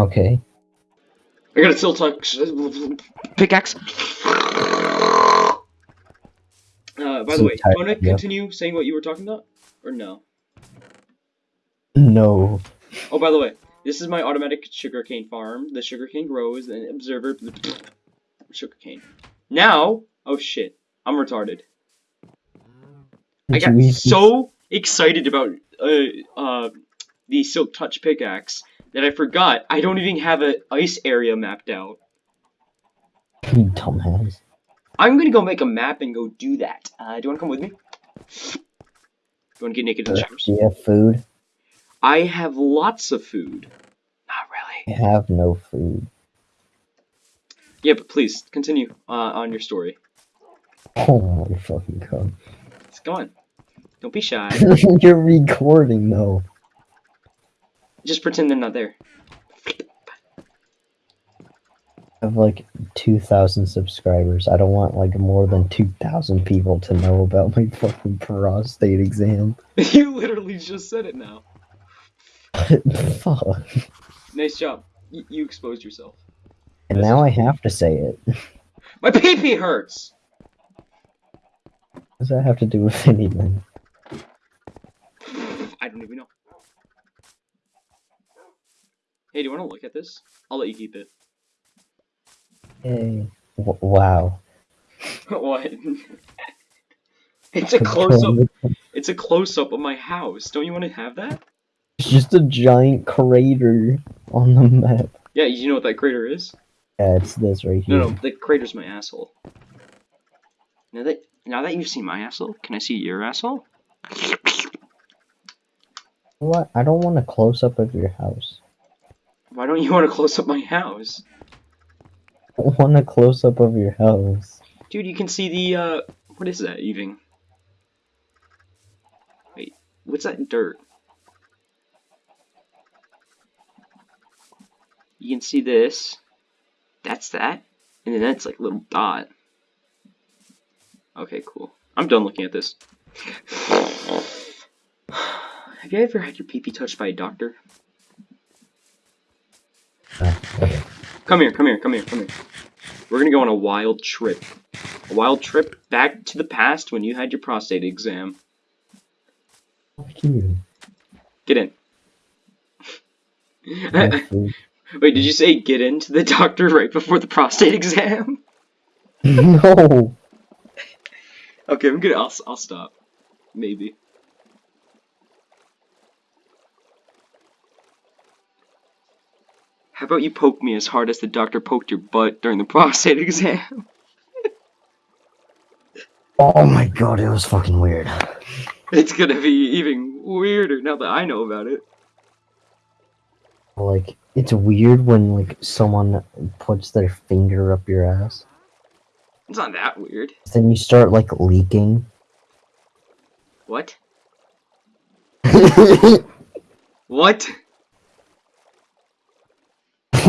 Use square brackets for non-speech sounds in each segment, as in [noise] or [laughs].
Okay. I got a silk touch pickaxe. Uh, by the way, do tired, you want to yeah. continue saying what you were talking about, or no? No. Oh, by the way, this is my automatic sugarcane farm. The sugarcane grows, and observer sugarcane. Now, oh shit, I'm retarded. I got so excited about uh uh the silk touch pickaxe that I forgot I don't even have an ice area mapped out. You dumbass. I'm gonna go make a map and go do that. Uh, do you wanna come with me? Do You wanna get naked in the showers? Do you have food? I have lots of food. Not really. I have no food. Yeah, but please continue uh, on your story. Oh my fucking god. Just go on. Don't be shy. [laughs] You're recording though. Just pretend they're not there. I have like 2,000 subscribers. I don't want like more than 2,000 people to know about my [laughs] fucking prostate exam. [laughs] [laughs] you literally just said it now. Fuck. Nice job. Y- you exposed yourself. And now I have to say it. My pee pee hurts. What does that have to do with anything? I don't even know. Hey, do you want to look at this? I'll let you keep it. Hey. Wow. [laughs] what? [laughs] it's a close up. It's a close up of my house. Don't you want to have that? It's just a giant crater on the map. Yeah, you know what that crater is? Yeah, it's this right here. No, no, the crater's my asshole. Now that now that you've seen my asshole, can I see your asshole? What? I don't want a close up of your house. Why don't you want to close up my house? I want a close up of your house. Dude, you can see the, uh, what is that even? Wait, what's that dirt? You can see this. That's that. And then that's like a little dot. Okay, cool. I'm done looking at this. [sighs] Have you ever had your pee-pee touched by a doctor? Come here, come here, come here, come here. We're gonna go on a wild trip. A wild trip back to the past when you had your prostate exam. Get in. [laughs] Wait, did you say get into the doctor right before the prostate exam? [laughs] no. Okay, I'm gonna. I'll, I'll stop. Maybe. How about you poke me as hard as the doctor poked your butt during the [laughs] prostate exam? Oh my god, it was fucking weird. It's gonna be even weirder now that I know about it. Like, it's weird when like someone puts their finger up your ass. It's not that weird. Then you start like leaking. What? [laughs]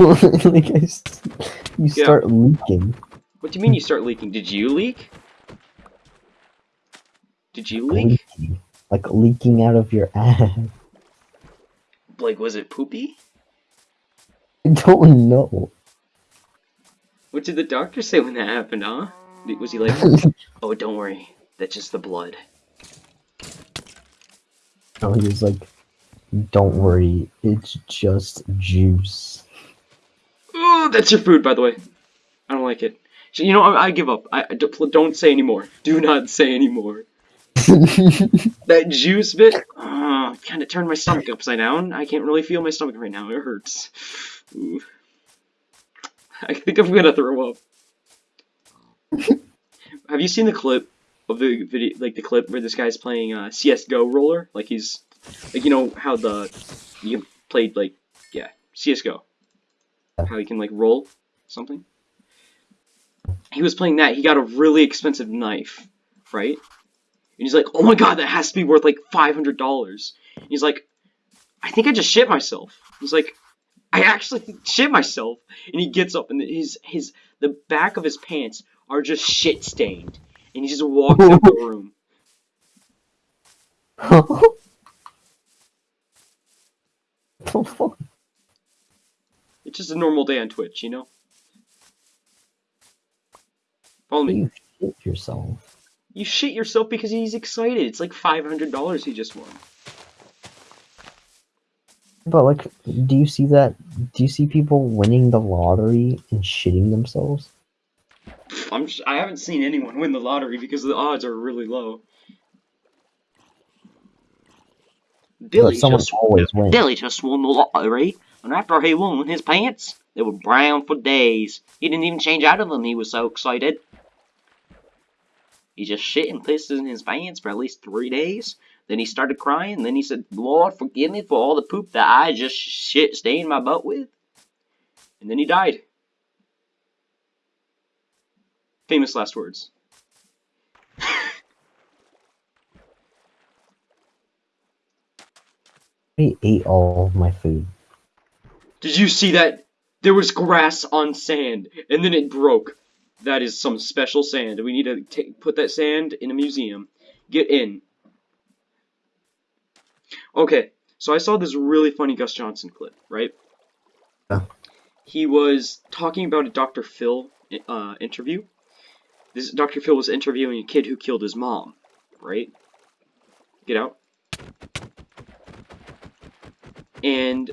[laughs] like? I you Yeah. start leaking. What do you mean you start leaking? Did you leak? Did you leak? Leaking. Like leaking out of your ass. Like, was it poopy? I don't know. What did the doctor say when that happened, huh? Was he like, [laughs] oh, don't worry, that's just the blood? No, he was like, don't worry, it's just juice. That's your food, by the way. I don't like it. So, You know, I, I give up. I, I don't, don't say anymore. Do not say anymore. [laughs] That juice bit, uh, kind of turned my stomach upside down. I can't really feel my stomach right now. It hurts. Ooh. I think I'm gonna throw up. [laughs] Have you seen the clip of the video, like the clip where this guy's playing uh, CS:GO roller? Like he's, like you know how the you played like yeah CS:GO, how he can like roll something. He was playing that. He got a really expensive knife, right? And he's like, "Oh my god, that has to be worth like five hundred dollars." He's like, "I think I just shit myself." He's like, "I actually [laughs] shit myself." And he gets up, and his his the back of his pants are just shit stained, and he just walks out the room. The [laughs] fuck? [laughs] It's just a normal day on Twitch, you know? Follow me. You shit yourself. You shit yourself because he's excited. It's like $500 he just won. But like, do you see that? Do you see people winning the lottery and shitting themselves? I'm sh- I haven't seen anyone win the lottery because the odds are really low. Billy someone just always wins. Billy just won the lottery, and after he won, his pants they were brown for days. He didn't even change out of them. He was so excited. He just shit and pissed in his pants for at least three days. Then he started crying. Then he said, "Lord, forgive me for all the poop that I just shit stained my butt with." And then he died. Famous last words. [laughs] I ate all of my food. Did you see that? There was grass on sand, and then it broke. That is some special sand. We need to take, put that sand in a museum. Get in. Okay, so I saw this really funny Gus Johnson clip, right? Yeah. He was talking about a Dr. Phil uh, interview. This Dr. Phil was interviewing a kid who killed his mom, right? Get out. And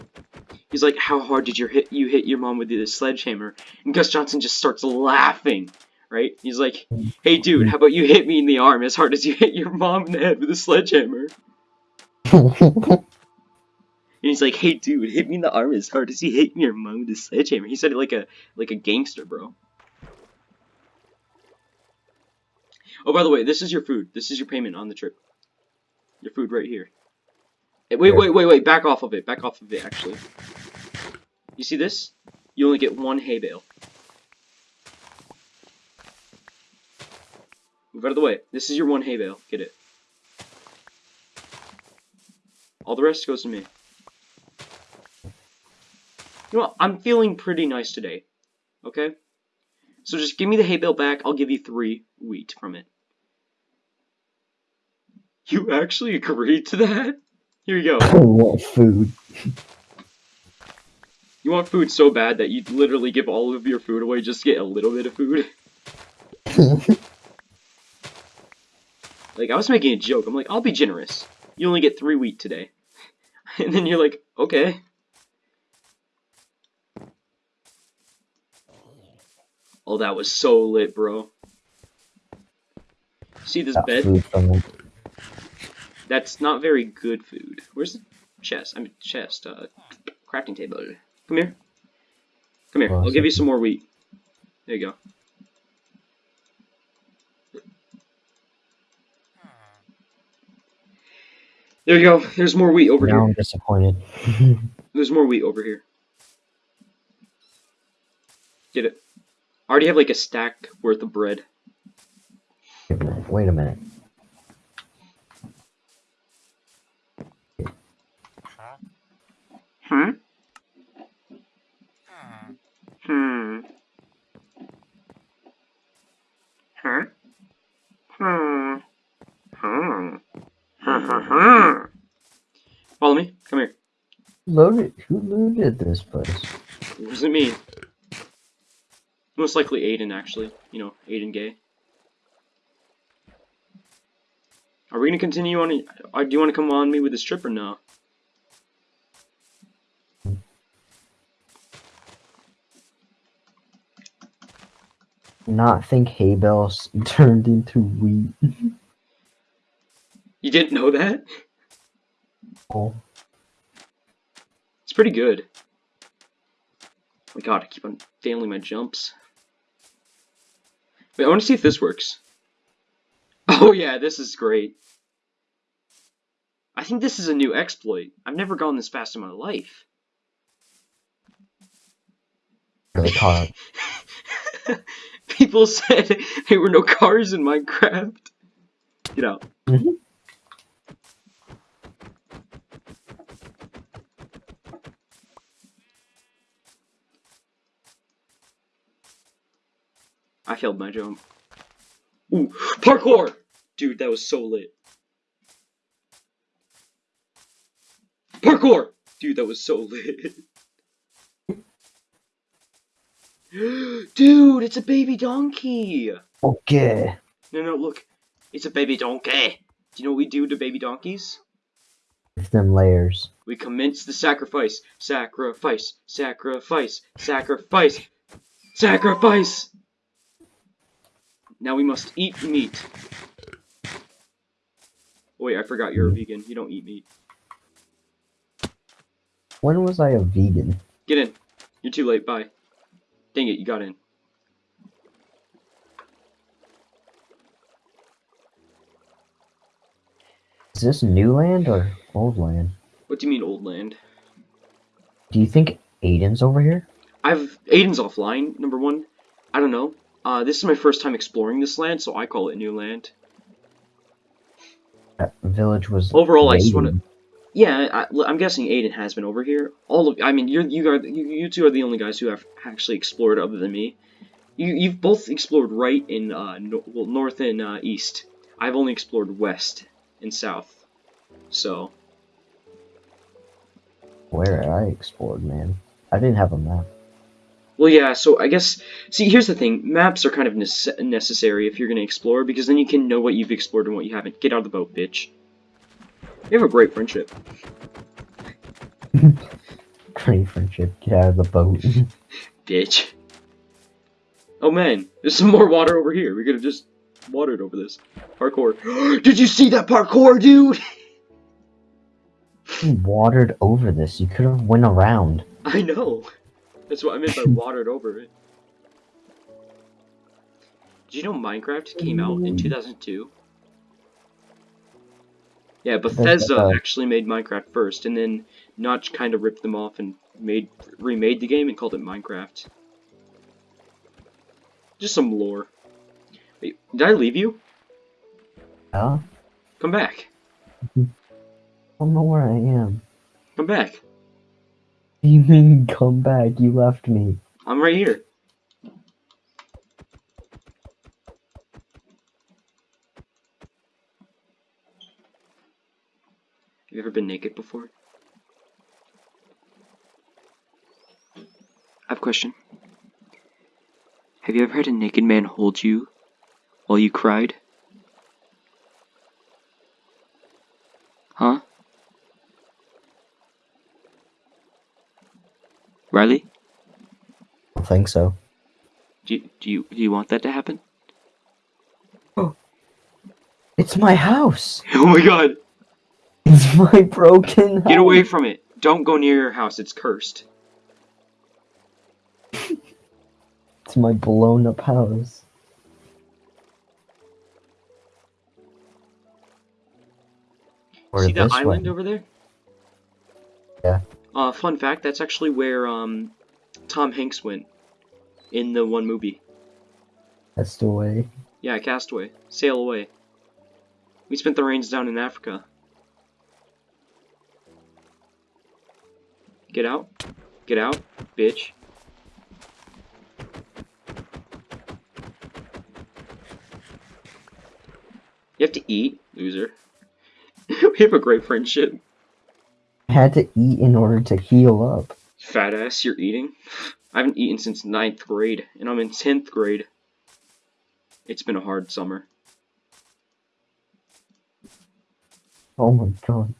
he's like, "How hard did you hit you hit your mom with the sledgehammer?" And Gus Johnson just starts laughing, right? He's like, "Hey, dude, how about you hit me in the arm as hard as you hit your mom in the head with a sledgehammer?" [laughs] And he's like, "Hey, dude, hit me in the arm as hard as you hit your mom with a sledgehammer." He said it like a like a gangster, bro. Oh, by the way, this is your food. This is your payment on the trip. Your food right here. Eh, Wait, wait, wait, wait. Back off of it. Back off of it, actually. You see this? You only get one hay bale. Move out of the way. This is your one hay bale. Get it. All the rest goes to me. You know what? I'm feeling pretty nice today. Okay? So just give me the hay bale back. I'll give you three wheat from it. You actually agreed to that? Here you go. [laughs] I want food. You want food so bad that you literally give all of your food away just to get a little bit of food? [laughs] Like, I was making a joke. I'm like, I'll be generous. You only get three wheat today. [laughs] And then you're like, okay. Oh, that was so lit, bro. See this bed? food from them. That's not very good food. Where's the chest? I mean, chest. Uh, crafting table. Come here. Come here. Oh, I'll give you some more wheat. There you go. There you go. There's more wheat over now here. I'm disappointed. [laughs] There's more wheat over here. Get it. I already have like a stack worth of bread. Wait a minute. Huh? Hmm? Hmm. Huh? Hmm. Hmm. Hmm. Follow me. Come here. Loaded. Who looted this place? What does it mean? Most likely Aiden, actually. You know, Aiden gay. Are we gonna continue on? Or do you want to come on me with this trip or no? Not think hay bales [laughs] turned into wheat. You didn't know that? Oh, It's pretty good. Oh my god, I keep on failing my jumps. Wait, I want to see if this works. Oh yeah, this is great. I think this is a new exploit. I've never gone this fast in my life. really caught. People [laughs] said there were no cars in Minecraft. Get out. Mhm. I failed my jump. Ooh, parkour! Dude, that was so lit. Parkour! Dude, that was so [laughs] lit. Dude, it's a baby donkey. Okay. No, no, look. It's a baby donkey. Do you know what we do to baby donkeys? Give them layers. We commence the sacrifice. Sacrifice. Sacrifice. Sacrifice. Sacrifice. Now we must eat meat. Oh, wait, I forgot you're a vegan. You don't eat meat. When was I a vegan? Get in. You're too late. Bye. Dang it, you got in. Is this new land or old land? What do you mean, old land? Do you think Aiden's over here? I've Aiden's offline. Number one, I don't know. Uh, this is my first time exploring this land, so I call it new land. That village was. Overall, I just want to. Yeah, I, am guessing Aiden has been over here. All of, I mean, you're you are you, you two are the only guys who have actually explored other than me. You you've both explored right in uh no, well north and uh, east. I've only explored west and south. So Where I explored, man. I didn't have a map. well, yeah. So I guess see here's the thing: maps are kind of nece- necessary if you're gonna explore because then you can know what you've explored and what you haven't. Get out of the boat, bitch. We have a great friendship. [laughs] Great friendship. Get out of the boat. [laughs] bitch. Oh man, there's some more water over here. We could have just watered over this. Parkour. [gasps] Did you see that parkour, dude? you watered over this. You could have went around. [laughs] I know. That's what I meant by watered over it. Did you know Minecraft came out in mm. 2002? Yeah, Bethesda uh, actually made Minecraft first, and then Notch kind of ripped them off and made remade the game and called it Minecraft. Just some lore. Wait, did I leave you? Huh? Come back. I don't know where I am. Come back. [laughs] You mean, come back? You left me. I'm right here. Naked before? I have a question. Have you ever had a naked man hold you while you cried? Huh? Riley? I don't think so. Do you, do you do you want that to happen? Oh. It's my house. [laughs] Oh my god! It's my broken house. Get away from it! Don't go near your house, it's cursed. It's my blown up house. Or See that island way. over there? Yeah. Uh, fun fact, that's actually where um, Tom Hanks went in the one movie. Castaway. Yeah, Castaway. Sail away. We spent the rains down in Africa. Get out. Get out, bitch. You have to eat, loser. [laughs] we have a great friendship. I had to eat in order to heal up. Fat ass, you're eating? I haven't eaten since ninth grade, and I'm in 10th grade. It's been a hard summer. Oh my god.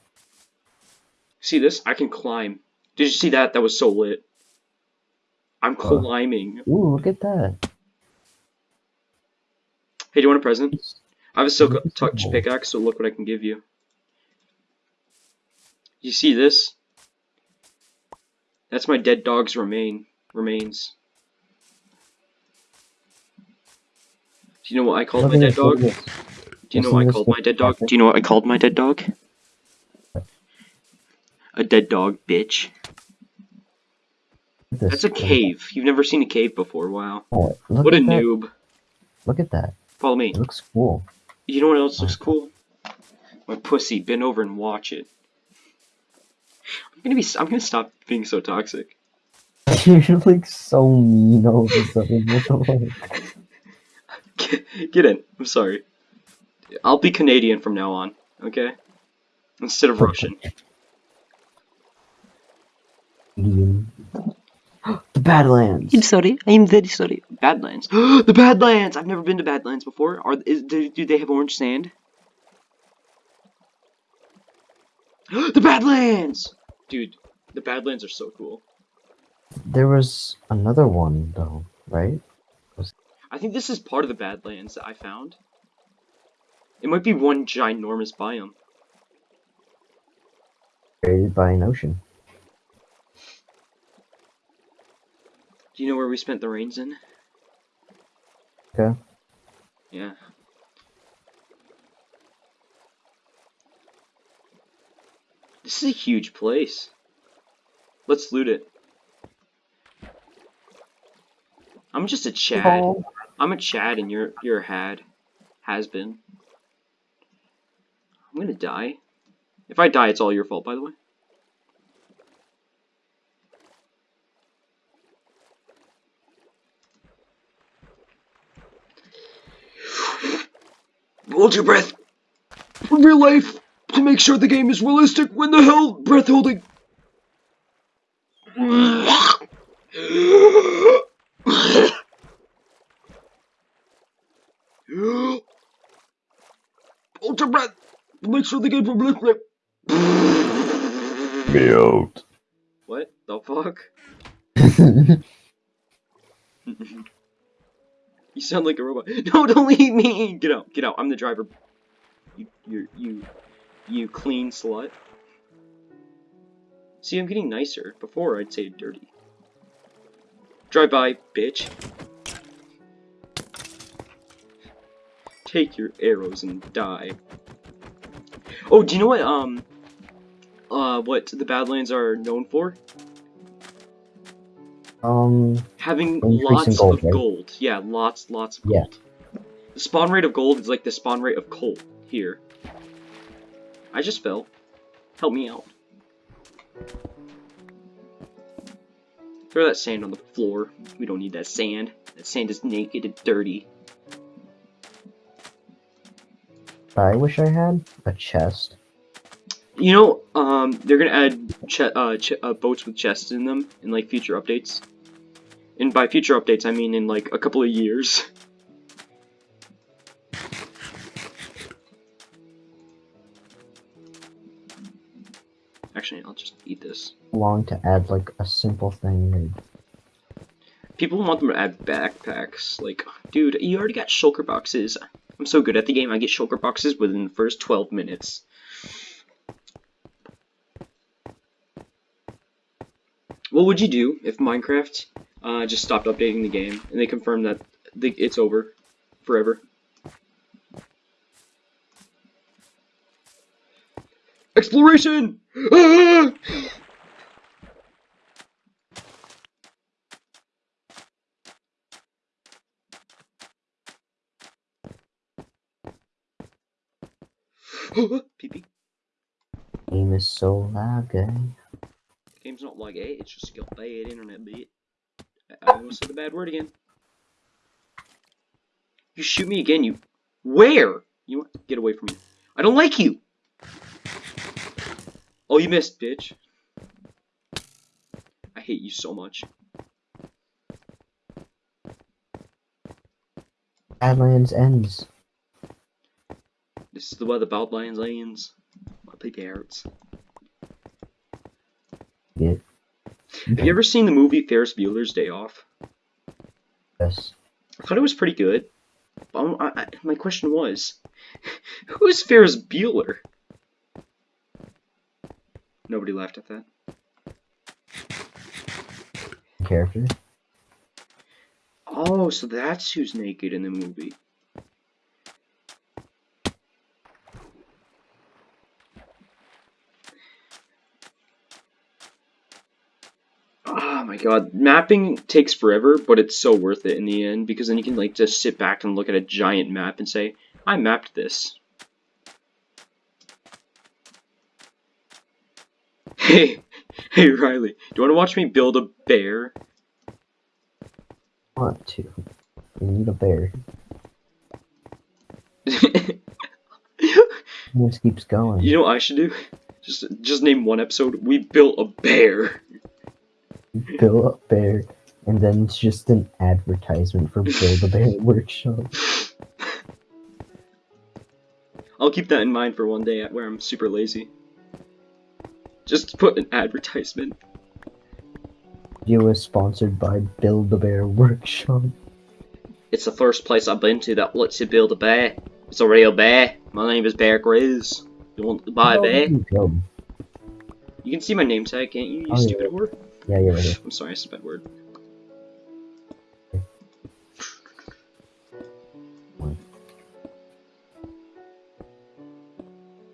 See this? I can climb. Did you see that? That was so lit. I'm climbing. Ooh, look at that. Hey, do you want a present? I have a silk touch pickaxe, so look what I can give you. You see this? That's my dead dog's remain remains. Do you know what I called my dead dog? Do you know what I called my dead dog? Do you know what I called my dead dog? A dead dog, bitch. That's a cave. You've never seen a cave before. Wow. Oh, What a that. noob. Look at that. Follow me. It looks cool. You know what else looks cool? My pussy. Bend over and watch it. I'm gonna be. I'm gonna stop being so toxic. [laughs] You're like so mean all of a sudden. What the fuck? [laughs] Get, get in. I'm sorry. I'll be Canadian from now on. Okay. Instead of [laughs] Russian. Idiom. [gasps] the Badlands. sorry. I'm very sorry. Badlands. [gasps] the Badlands. I've never been to Badlands before. Are is, do, do they have orange sand? [gasps] the Badlands. Dude, the Badlands are so cool. There was another one though, right? I think this is part of the Badlands that I found. It might be one ginormous biome. Created by an ocean. Do you know where we spent the rains in? Okay. Yeah. This is a huge place. Let's loot it. I'm just a Chad. Oh. I'm a Chad and you're you're a had. Has been. I'm gonna die. If I die, it's all your fault, by the way. Hold your breath. In real life, to make sure the game is realistic, when the hell breath holding. Hold your breath. To make sure the game is realistic. Mute. What the fuck? [laughs] You sound like a robot. [laughs] No, don't leave me! Get out, get out. I'm the driver. You, you, you, you clean slut. See, I'm getting nicer. Before, I'd say dirty. Drive by, bitch. Take your arrows and die. Oh, do you know what, um, uh, what the Badlands are known for? Um, Having lots gold, of right? gold. Yeah, lots, lots of Yeah. gold. The spawn rate of gold is like the spawn rate of coal here. I just fell. Help me out. Throw that sand on the floor. We don't need that sand. That sand is naked and dirty. I wish I had a chest. You know, um, they're gonna add uh, ch uh, boats with chests in them in like future updates. And by future updates, I mean in like a couple of years. [laughs] Actually, I'll just eat this. Long to add like a simple thing. People want them to add backpacks. Like, dude, you already got shulker boxes. I'm so good at the game, I get shulker boxes within the first 12 minutes. What would you do if Minecraft uh, just stopped updating the game and they confirmed that the, it's over forever? Exploration! [gasps] Ah! Pee pee. Game is so laggy. Game's not like it, it's just got bad internet bit. I almost said the bad word again. You shoot me again, you. Where? You get away from me. I don't like you! Oh, you missed, bitch. I hate you so much. Badlands ends. This is the way the Badlands ends. My peepee hurts. Yeah. Have you ever seen the movie Ferris Bueller's Day Off? Yes. I thought it was pretty good. I, I, my question was, [laughs] who is Ferris Bueller? Nobody laughed at that. Character. Oh, so that's who's naked in the movie. God, mapping takes forever, but it's so worth it in the end because then you can like just sit back and look at a giant map and say, I mapped this. [laughs] Hey, hey Riley, do you want to watch me build a bear? Want to. We need a bear. [laughs] This keeps going. You know what I should do? Just just name one episode. We built a bear. Build a Bear, and then it's just an advertisement for Build a Bear [laughs] Workshop. I'll keep that in mind for one day where I'm super lazy. Just put an advertisement. Video is sponsored by Build a Bear Workshop. It's the first place I've been to that lets you build a bear. It's a real bear. My name is Bear Grylls. You want to buy a oh, bear? You can see my name tag, can't you, you Oh, yeah. stupid whore? Yeah, you're right. [laughs] I'm sorry, I said a bad word.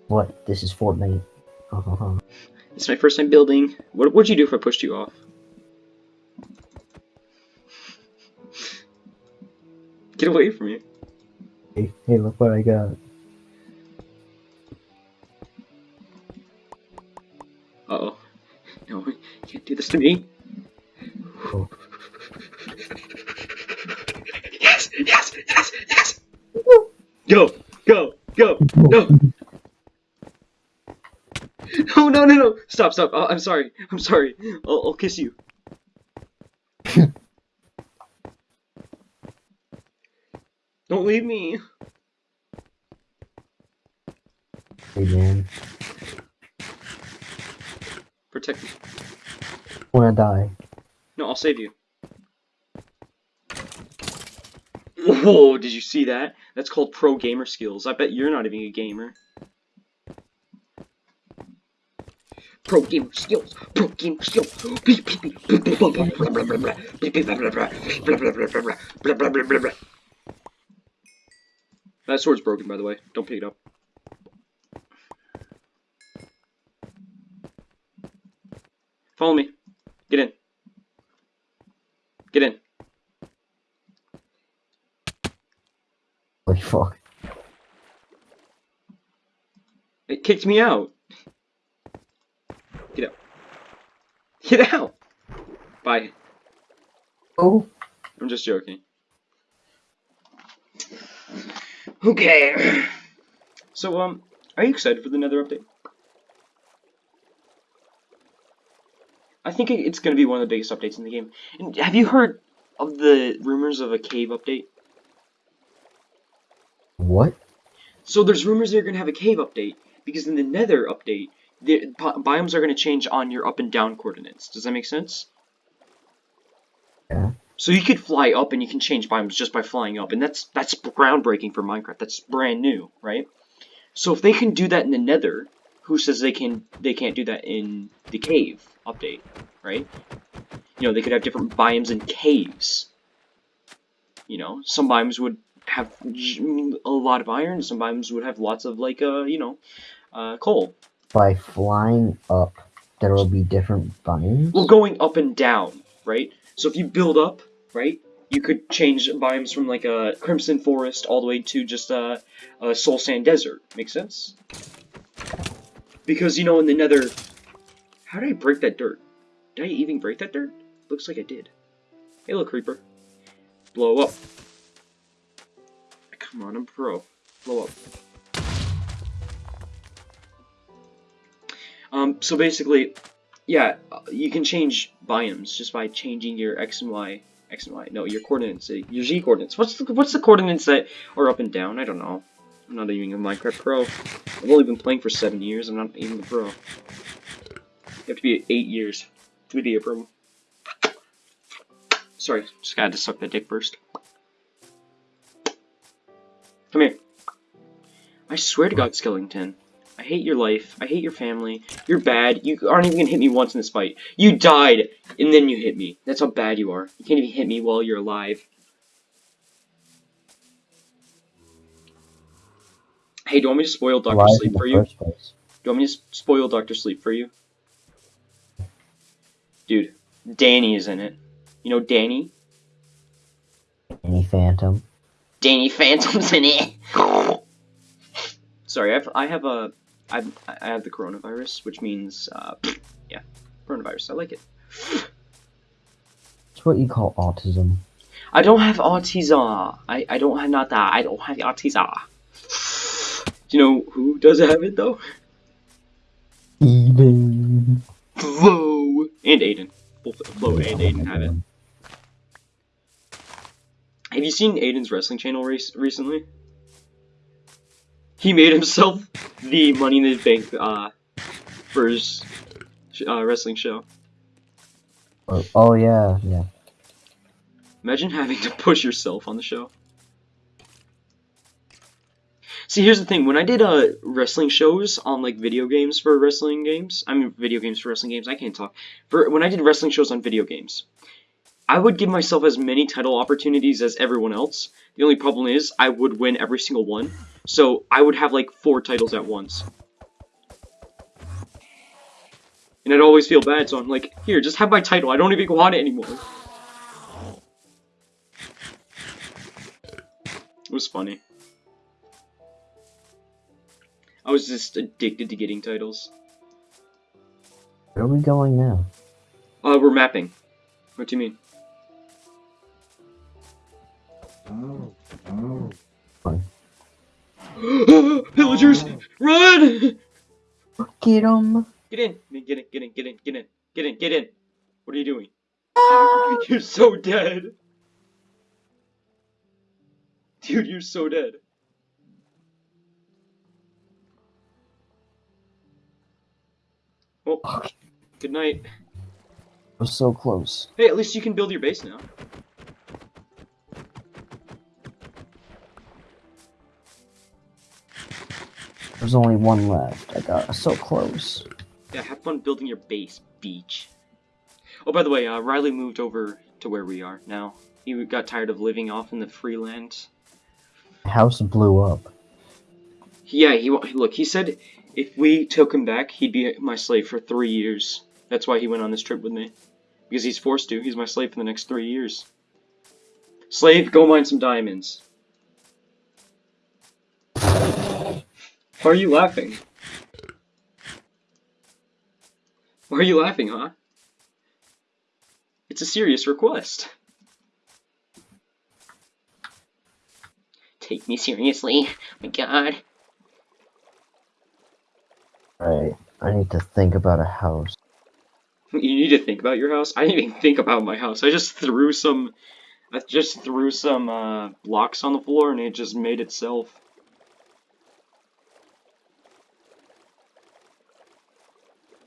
What? This is Fortnite. [laughs] It's my first time building. What would you do if I pushed you off? [laughs] Get away from me. hey, hey, look what I got. Uh oh. No, you can't do this to me. Oh. Yes, yes, yes, yes. Go, go, go. No. No, no, no, no. Stop, stop. Oh, I'm sorry. I'm sorry. I'll, I'll kiss you. [laughs] Don't leave me. Hey, man. Protect me. I wanna die. No, I'll save you. Whoa, did you see that? That's called pro gamer skills. I bet you're not even a gamer. Pro gamer skills. Pro gamer skills. That sword's broken, by the way. Don't pick it up. Follow me. Get in. Get in. Holy fuck. It kicked me out. Get out. Get out! Bye. Oh. I'm just joking. Okay. So, um, are you excited for the Nether update? I think it's going to be one of the biggest updates in the game. And have you heard of the rumors of a cave update? What? So there's rumors they're going to have a cave update because in the Nether update, the bi- biomes are going to change on your up and down coordinates. Does that make sense? Yeah. So you could fly up and you can change biomes just by flying up, and that's that's groundbreaking for Minecraft. That's brand new, right? So if they can do that in the Nether, who says they can they can't do that in the cave update, right? You know, they could have different biomes in caves. You know, some biomes would have a lot of iron, some biomes would have lots of like uh, you know, uh, coal. By flying up, there will be different biomes? Well, going up and down, right? So if you build up, right, you could change biomes from like a crimson forest all the way to just a, a soul sand desert. Make sense? Because you know in the Nether, how did I break that dirt? Did I even break that dirt? Looks like I did. Hey, little creeper, blow up. Come on, I'm pro. Blow up. Um, so basically, yeah, uh, you can change biomes just by changing your x and y, x and y. No, your coordinates, uh, your z coordinates. What's the what's the coordinates that are up and down? I don't know. I'm not even a Minecraft pro. I've only been playing for seven years. I'm not even a pro. You have to be eight years to be a pro. Sorry, just gotta suck that dick first. Come here. I swear to God, Skellington. I hate your life. I hate your family. You're bad. You aren't even gonna hit me once in this fight. You died, and then you hit me. That's how bad you are. You can't even hit me while you're alive. Hey, do you want me to spoil Doctor Sleep for you? Do you want me to spoil Doctor Sleep for you? Dude, Danny is in it. You know Danny? Danny phantom? Danny Phantom's in it. Sorry, I've, I have a, I've, I have the coronavirus, which means, uh, yeah, coronavirus. I like it. It's what you call autism. I don't have autism. I, I don't have not that. I don't have autism. Do you know who does have it though? Even. Whoa! And Aiden. both Flo and Aiden have it. Have you seen Aiden's wrestling channel recently? He made himself [laughs] the Money in the Bank uh, for his uh, wrestling show. Oh, oh yeah, yeah. Imagine having to push yourself on the show. See, here's the thing. When I did uh, wrestling shows on like video games for wrestling games, I mean video games for wrestling games. I can't talk. For when I did wrestling shows on video games, I would give myself as many title opportunities as everyone else. The only problem is I would win every single one. So I would have like four titles at once. And I'd always feel bad, so I'm like, here, just have my title. I don't even want it anymore. It was funny. I was just addicted to getting titles. Where are we going now? Uh, we're mapping. What do you mean? [gasps] Villagers, run! Get him! Get in, get in, get in, get in, get in, get in, get in. What are you doing? [laughs] You're so dead. Dude, you're so dead. Well, good night. We're so close. Hey, at least you can build your base now. There's only one left. I got so close. Yeah, have fun building your base, beach. Oh, by the way, uh, Riley moved over to where we are now. He got tired of living off in the free land. House blew up. Yeah, he look. He said if we took him back, he'd be my slave for three years. That's why he went on this trip with me. Because he's forced to. He's my slave for the next three years. Slave, go mine some diamonds. Why are you laughing? Why are you laughing, huh? It's a serious request. Take me seriously. my god. Alright, I need to think about a house. You need to think about your house? I didn't even think about my house. I just threw some... I just threw some uh, blocks on the floor and it just made itself.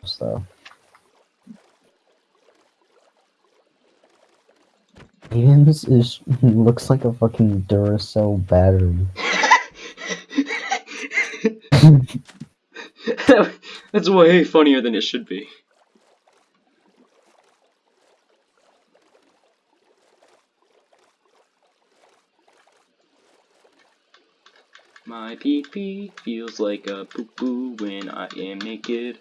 So. Ian's is [laughs] looks like a fucking Duracell battery. [laughs] [laughs] That's way funnier than it should be. My pee pee feels like a poo poo when I am naked.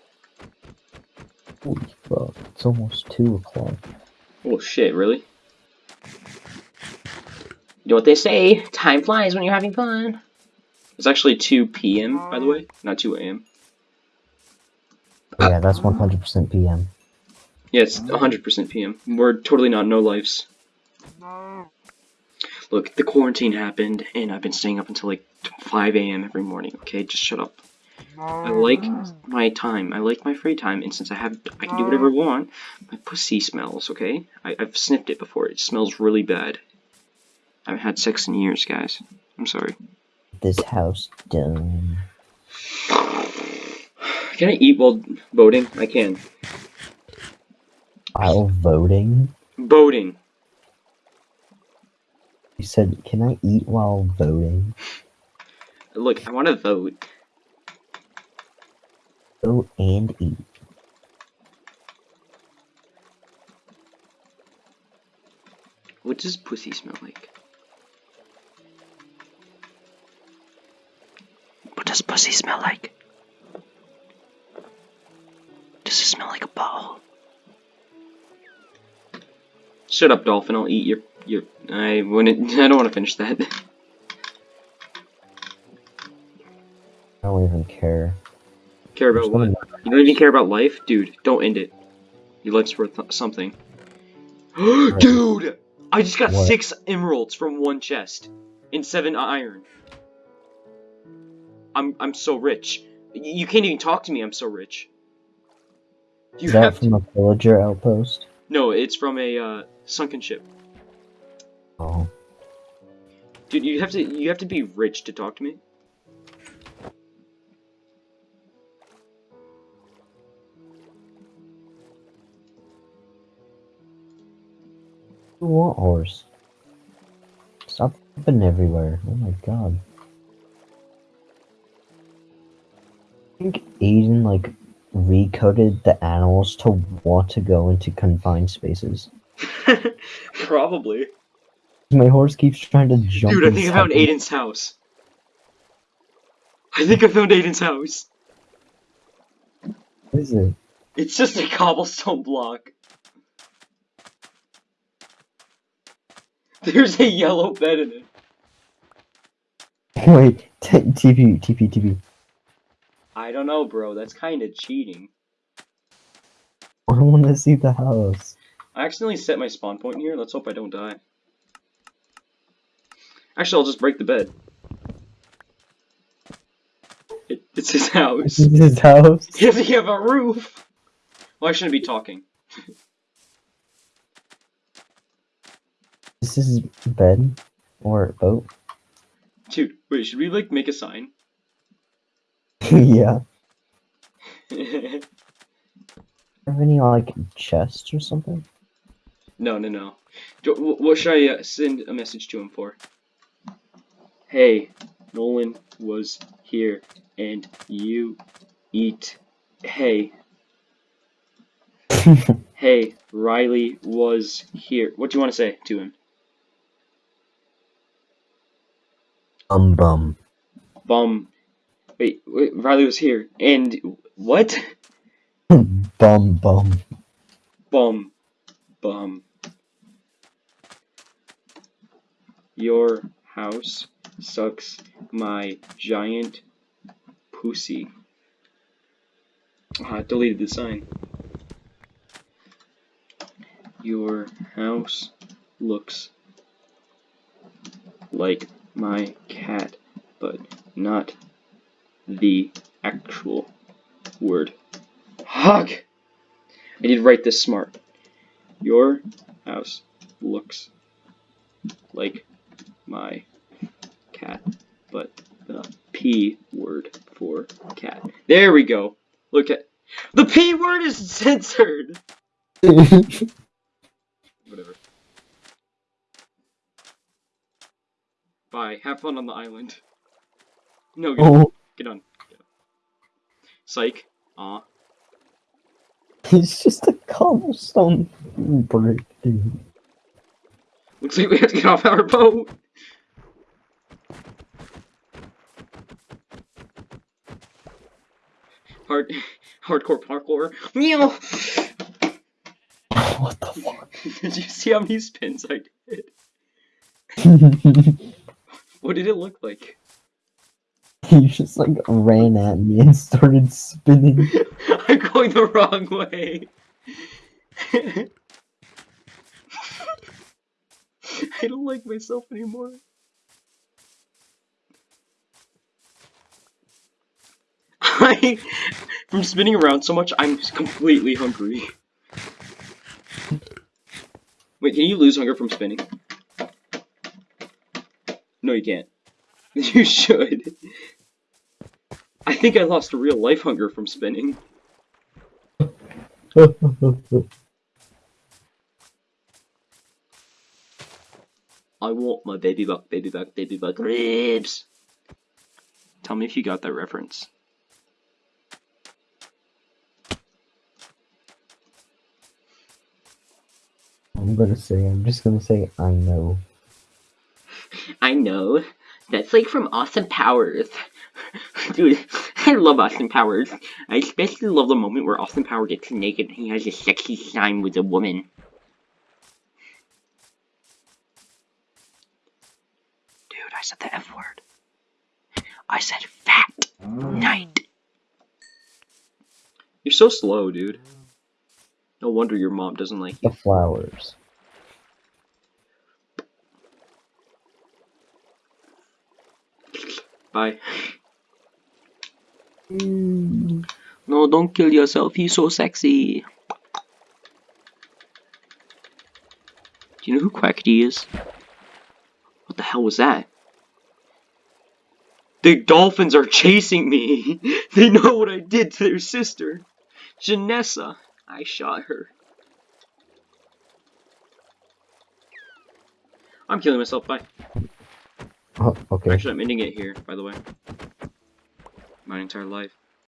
Holy fuck, it's almost 2 o'clock. Oh shit, really? You know what they say, time flies when you're having fun. It's actually 2 p.m., by the way, not 2 a.m. Yeah, that's 100% PM. Yeah, it's 100% PM. We're totally not no lives. Look, the quarantine happened, and I've been staying up until like 5 a.m. every morning, okay? Just shut up. I like my time. I like my free time, and since I have, I can do whatever I want. My pussy smells, okay? I, I've sniffed it before. It smells really bad. I haven't had sex in years, guys. I'm sorry. This house done. Can I eat while boating? I can. While voting? Boating. You said, can I eat while voting? Look, I want to vote. Vote and eat. What does pussy smell like? What does pussy smell like? Does it smell like a ball? Shut up, dolphin. I'll eat your your. I wouldn't. [laughs] I don't want to finish that. I don't even care. Care about what? You don't even care about life, dude. Don't end it. Your life's worth something. [gasps] dude, I just got What? six emeralds from one chest and seven iron. I'm I'm so rich. You can't even talk to me. I'm so rich. You Is that have from a villager outpost? No, it's from a uh, sunken ship. Oh. Dude, you have to you have to be rich to talk to me. What horse? Stop jumping everywhere. Oh my god. I think Aiden like recoded the animals to want to go into confined spaces. [laughs] Probably. My horse keeps trying to jump. Dude, I think I found Aiden's house. I think I found Aiden's house. What is it? It's just a cobblestone block. There's a yellow bed in it. [laughs] Wait, TP, TP, TP. I don't know, bro. That's kind of cheating. [laughs] I want to see the house. I accidentally set my spawn point here. Let's hope I don't die. Actually, I'll just break the bed. It, [laughs] it's his house. This is his house. [laughs] Does he have a roof? Well, I shouldn't be talking. This is his bed or boat. Dude, wait, should we, like, make a sign? [laughs] yeah. [laughs] Have any like chests or something? no, no. Wh- what should I uh, send a message to him for? Hey, Nolan was here, and you eat. Hey, [laughs] hey, Riley was here. What do you want to say to him? um bum. Bum. Wait, wait, Riley was here, and what? [laughs] bum bum. Bum. Bum. Your house sucks my giant pussy. Ah, I deleted the sign. Your house looks like my cat, but not the actual word. Hug! I did write this smart. Your house looks like my cat, but the P word for cat. There we go. Look at the P word is censored. [laughs] Whatever. Bye. Have fun on the island. No, get, oh, get on. Get on. Psych. Uh. [laughs] Aw. it's just a cobblestone brick, dude. Looks like we have to get off our boat. Hard, hardcore parkour. Meow. what [laughs] the fuck? did you see how many spins I did? [laughs] What did it look like? [laughs] he just like ran at me and started spinning. [laughs] I'm going the wrong way. [laughs] I don't like myself anymore. I, from spinning around so much, I'm completely hungry. Wait, can you lose hunger from spinning? No, you can't. You should. I think I lost a real life hunger from spinning. I want my baby buck, baby buck, baby buck ribs. Tell me if you got that reference. I'm gonna say, I'm just gonna say, I know. [laughs] I know. That's like from Austin Powers. [laughs] Dude, I love Austin Powers. I especially love the moment where Austin Powers gets naked and he has a sexy time with a woman. Dude, I said the F word. I said fat night. You're so slow, dude. No wonder your mom doesn't like The flowers. Bye. Mm. No, don't kill yourself. He's so sexy. Do you know who Quackity is? What the hell was that? The dolphins are chasing me! [laughs] they know what I did to their sister! Janessa! I shot her. I'm killing myself, bye. Oh, okay. Actually, I'm ending it here, by the way. My entire life.